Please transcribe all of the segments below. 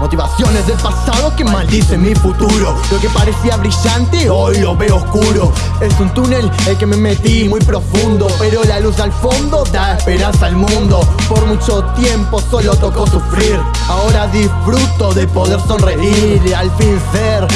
Motivaciones del pasado que maldicen mi futuro. Lo que parecía brillante hoy lo veo oscuro. Es un túnel el que me metí muy profundo. Pero la luz al fondo da esperanza al mundo. Por mucho tiempo solo tocó sufrir. Ahora disfruto de poder sonreír Y al fin ser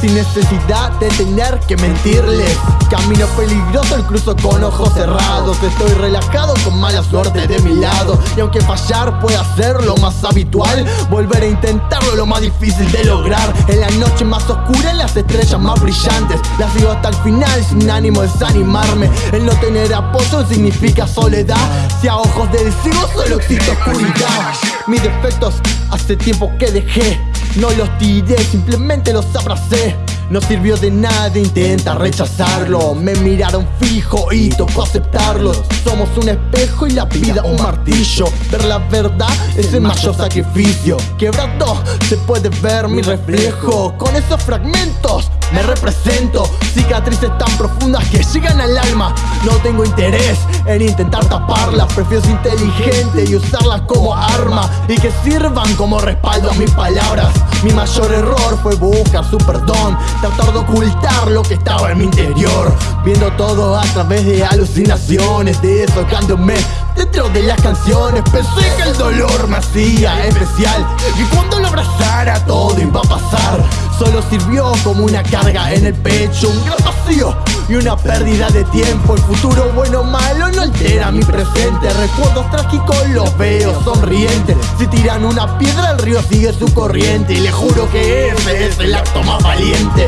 Sin necesidad de tener que mentirles. Camino peligroso el cruzo con ojos cerrados. Estoy relajado con mala suerte de mi lado. Y aunque fallar pueda ser lo más habitual Volver a intentarlo lo más difícil de lograr. En la noche más oscura, en las estrellas más brillantes. Las sigo hasta el final sin ánimo de desanimarme. El no tener apoyo significa soledad. Si a ojos del ciego solo existe oscuridad. Mis defectos hace tiempo que dejé No los tiré, simplemente los abracé. No sirvió de nada, intenta rechazarlo. Me miraron fijo y tocó aceptarlos. Somos un espejo y la vida un martillo. Ver la verdad es el mayor sacrificio. Quebrado se puede ver mi reflejo. Con esos fragmentos me represento. Cicatrices tan profundas que llegan al alma. No tengo interés en intentar taparlas Prefiero ser inteligente y usarlas como arma. Y que sirvan como respaldo a mis palabras. Mi mayor error fue buscar su perdón. Tratar de ocultar lo que estaba en mi interior. Viendo todo a través de alucinaciones Desocándome dentro de las canciones. Pensé que el dolor me hacía especial. Y cuando lo abrazara todo iba a pasar Solo sirvió como una carga en el pecho Un gran vacío y una pérdida de tiempo. El futuro bueno o malo no altera mi presente. Recuerdos trágicos los veo sonrientes Si tiran una piedra el río sigue su corriente. Y le juro que ese es el acto más valiente.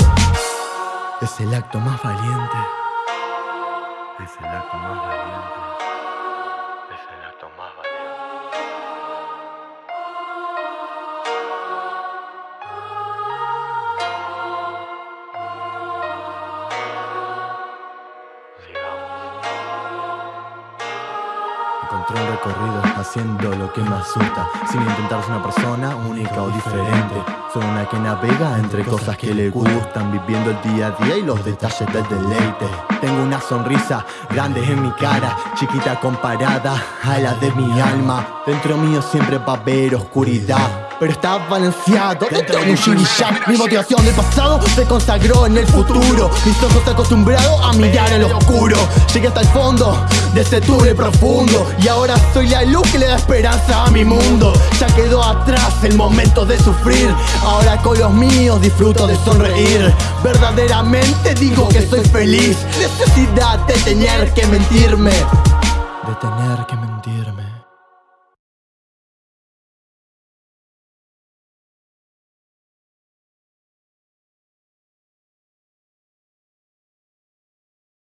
Es el acto más valiente. Es el acto más valiente Encontré un recorrido haciendo lo que me asusta Sin intentar ser una persona única o diferente. Soy una que navega entre cosas que le gustan Viviendo el día a día y los detalles del deleite. Tengo una sonrisa grande en mi cara Chiquita comparada a la de mi alma. Dentro mío siempre va a haber oscuridad pero está balanceado. Dentro de un Shirishan Mi motivación del pasado se consagró en el futuro. Mis ojos acostumbrados a mirar en lo oscuro. Llegué hasta el fondo de ese túnel profundo. Y ahora soy la luz que le da esperanza a mi mundo. Ya quedó atrás el momento de sufrir. Ahora con los míos disfruto de sonreír. Verdaderamente digo que soy feliz. Necesidad de tener que mentirme. De tener que